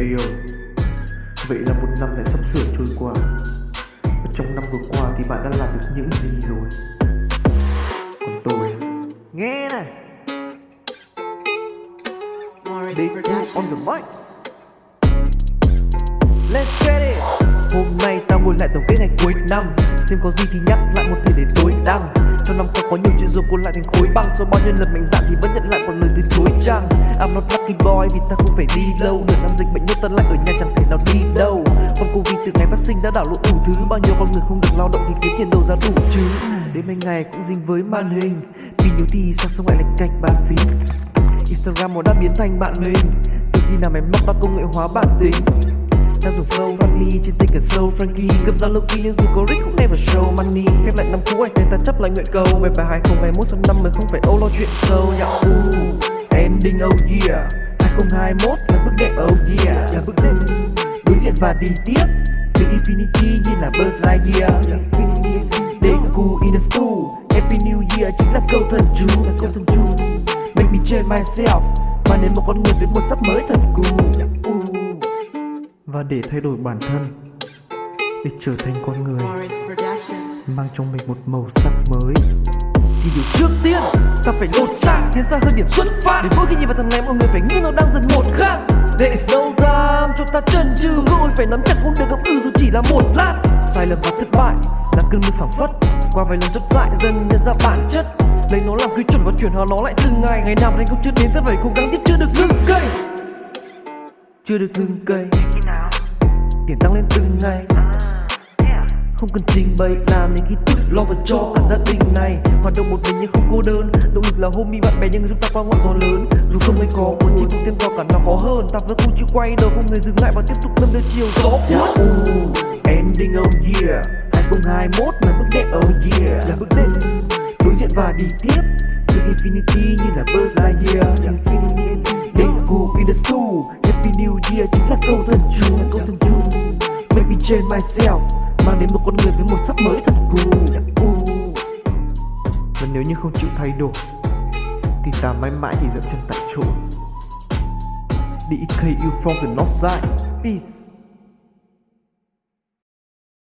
Ayo Vậy là một năm lại sắp sửa trôi qua. Và trong năm vừa qua thì bạn đã làm được những gì rồi? Còn tôi. Nghe này. Big on the mic. Let's get it. Hôm nay ta ngồi lại tổng kết ngày cuối năm. Xem có gì thì nhắc lại một thể để tối đăng lòng năm qua có nhiều chuyện rồi cô lại thành khối băng. Sau bao nhiêu lần mạnh dạn thì vẫn nhận lại một lời từ chối chăng? I'm not lucky boy, vì ta không phải đi lâu Đợt năm dịch bệnh nhất ta lại ở nhà chẳng thể nào đi đâu. Con Covid từ ngày phát sinh đã đảo lộn đủ thứ. Bao nhiêu con người không được lao động thì kiếm tiền đâu ra đủ chứ. Đến mấy ngày cũng dính với màn hình. Pin nhiều thì sao sống lại lệch cạch bàn phím? Instagram nó đã biến thành bạn mình. Từ khi nào máy mắc ta công nghệ hóa bản tính? Ta dùng flow funny trên tinh cần sâu Frankie. Cầm dao lâu kia nhưng dù có rick cũng never show money. Khép lại năm cũ anh thấy ta chấp lại nguyện cầu. Về bài 2021 sang năm mới không phải âu lo chuyện sâu. Yeah, ooh, ending oh yeah. 2021 là bước đệm oh yeah. Là bước đệm. Đối diện và đi tiếp. Từ infinity như là Buzz Lightyear. Deku in the stool Happy New Year chính là câu thần chú. Là câu thần chú. Make me change myself. Mà nên một con người với một sắp mới thật cool dạ, Ooh. Và để thay đổi bản thân, Để trở thành con người Mang trong mình một màu sắc mới. Thì điều trước tiên, Ta phải lột xác Tiến ra hơn điểm xuất phát. Để mỗi khi nhìn vào thằng này, mọi người phải nghĩ nó đang dần một khác. There is no time cho ta chân chừ Cơ hội phải nắm chặt không được gặp ư dù chỉ là một lát. Sai lầm và thất bại là cơn mưa phảng phất, Qua vài lần thất dại dần nhận ra bản chất. Lấy nó làm quy chuẩn và chuyển hóa nó lại từng ngày. Ngày nào anh cũng chưa đến, ta phải cố gắng tiếp chưa được ngưng cây. Chưa được ngưng cây Tiền tăng lên từng ngày. Không cần trình bày làm nên khi tự lo và cho cả gia đình này. Hoạt động một mình nhưng không cô đơn. Động lực là homie bạn bè nhưng giúp ta qua ngọn gió lớn. Dù không mấy có muốn chỉ cùng thêm do cả nó khó hơn ta vẫn không chịu quay đầu không hề dừng lại và tiếp tục đâm đưa chiều gió. Cuốn Ooh, ending oh yeah 2021 là bước đệm oh yeah là bước đệm. Đối diện và đi tiếp infinity như là Buzz Lightyear infinity who in the stool Happy New Year chính là câu thần chú, câu thần chú. Maybe change myself, Mang đến một con người với một sắc mới thật cool Và nếu như không chịu thay đổi, Thì ta mãi mãi chỉ dậm chân tại chỗ. DK you from the north side Peace.